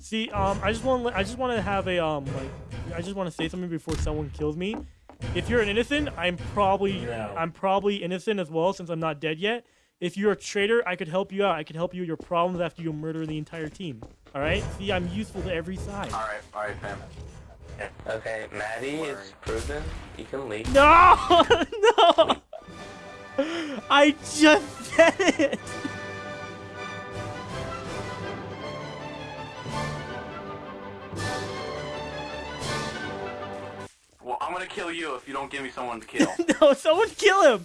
See, um, I just want I just want to have a um like I just want to say something before someone kills me. If you're an innocent, I'm probably No. I'm probably innocent as well since I'm not dead yet. If you're a traitor, I could help you out. I could help you with your problems after you murder the entire team. All right? See, I'm useful to every side. All right, all right, fam. Okay, Maddie is proven. You can leave. No, no. I just said it. I'm gonna kill you if you don't give me someone to kill. No, someone kill him.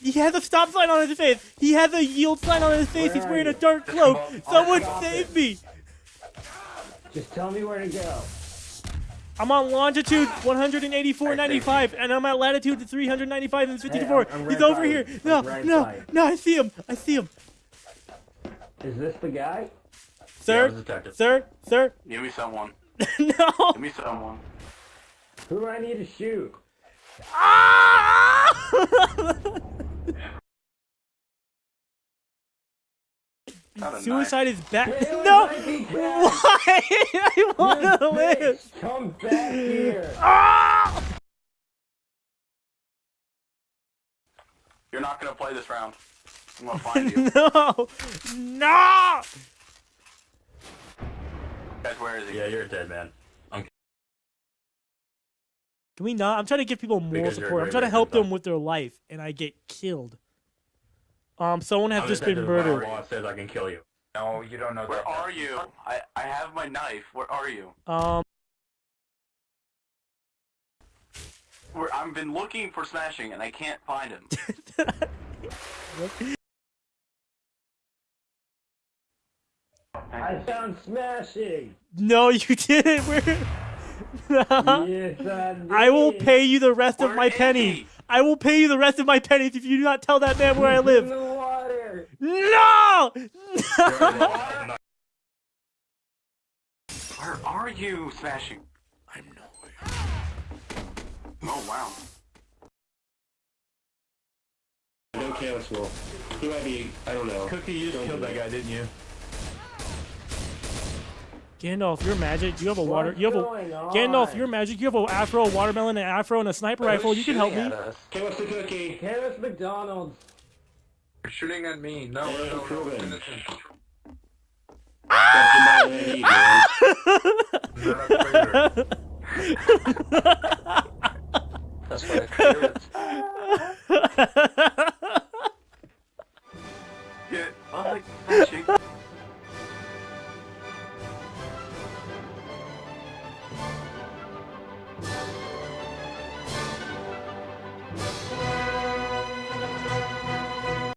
He has a stop sign on his face. He has a yield sign on his face. Where He's are wearing a dark cloak. Someone save it. me. Just tell me where to go. I'm on longitude 184.95, and I'm at latitude 395 and 54. I'm- I'm He's over here. you. No, right no, by no, I see him. I see him. Is this the guy? Sir, the detective. sir, sir. give me someone. no. Give me someone. Who do I need to shoot? Ah! Not a Suicide is back. Taylor No. back. Why? I want to live. Come back here. Ah! You're not gonna play this round. I'm gonna find you. No. No. Guys, where is he? Yeah, you're dead, man. Can we not? I'm trying to give people moral Because support. I'm trying to help them though. with their life, and I get killed. Um, someone has I'm just been detective. My murdered. Law says I can kill you. No, you don't know Where that. are you? I I have my knife. Where are you? Um, Where I've been looking for smashing and I can't find him. I found smashing. no, you didn't. We're... yes, I, I will pay you the rest of my is pennies. I will pay you the rest of my pennies if you do not tell that man where I live. the. No! Where are you smashing? I'm nowhere. Oh wow. No cancel. Who I be? I don't know. Cookie, you just killed that guy, didn't you? Gandalf, you're magic. You have a water. What's You have a on? Gandalf, you're magic. You have a afro, a watermelon, an afro, and a sniper rifle. You can help me. Okay, what's the cookie? Harris McDonald's. You're shooting at me. No, Well, no, no. proven. innocent. Ah! That's my ID,